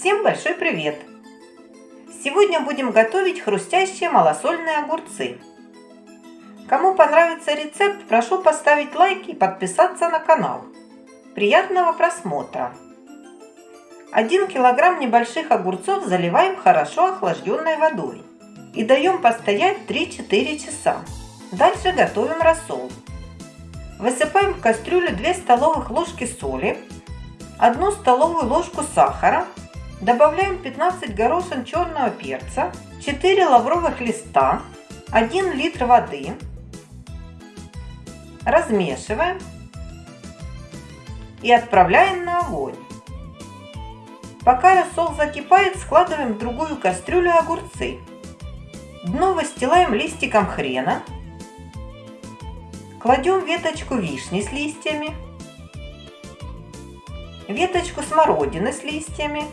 Всем большой привет! Сегодня будем готовить хрустящие малосольные огурцы. Кому понравится рецепт, прошу поставить лайк и подписаться на канал. Приятного просмотра! 1 килограмм небольших огурцов заливаем хорошо охлажденной водой и даем постоять 3-4 часа. Дальше готовим рассол. Высыпаем в кастрюлю 2 столовых ложки соли, 1 столовую ложку сахара, добавляем 15 горошин черного перца, 4 лавровых листа, 1 литр воды, размешиваем и отправляем на огонь. Пока рассол закипает, складываем в другую кастрюлю огурцы. Дно выстилаем листиком хрена, кладем веточку вишни с листьями, веточку смородины с листьями,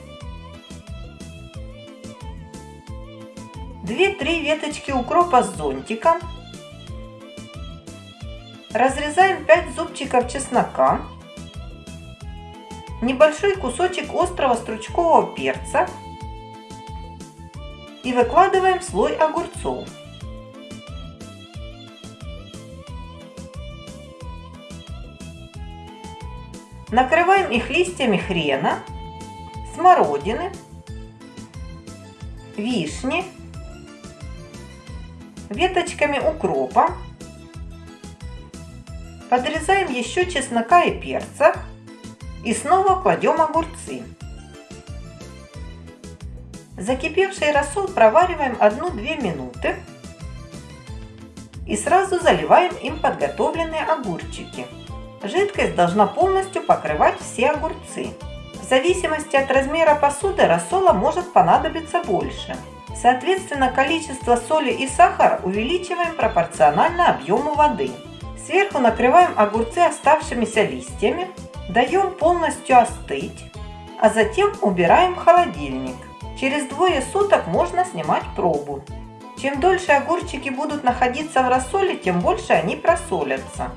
2-3 веточки укропа с зонтиком, разрезаем 5 зубчиков чеснока, небольшой кусочек острого стручкового перца. И выкладываем слой огурцов. Накрываем их листьями хрена, смородины, вишни, веточками укропа. Подрезаем еще чеснока и перца и снова кладем огурцы. Закипевший рассол провариваем 1-2 минуты и сразу заливаем им подготовленные огурчики. Жидкость должна полностью покрывать все огурцы. В зависимости от размера посуды рассола может понадобиться больше. Соответственно, количество соли и сахара увеличиваем пропорционально объему воды. Сверху накрываем огурцы оставшимися листьями, даем полностью остыть, а затем убираем в холодильник. Через двое суток можно снимать пробу. Чем дольше огурчики будут находиться в рассоле, тем больше они просолятся.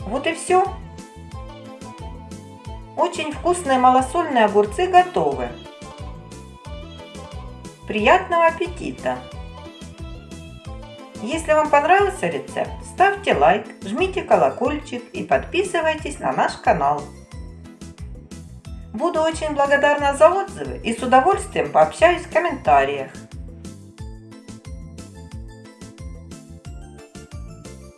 Вот и все. Очень вкусные малосольные огурцы готовы. Приятного аппетита! Если вам понравился рецепт, ставьте лайк, жмите колокольчик и подписывайтесь на наш канал. Буду очень благодарна за отзывы и с удовольствием пообщаюсь в комментариях.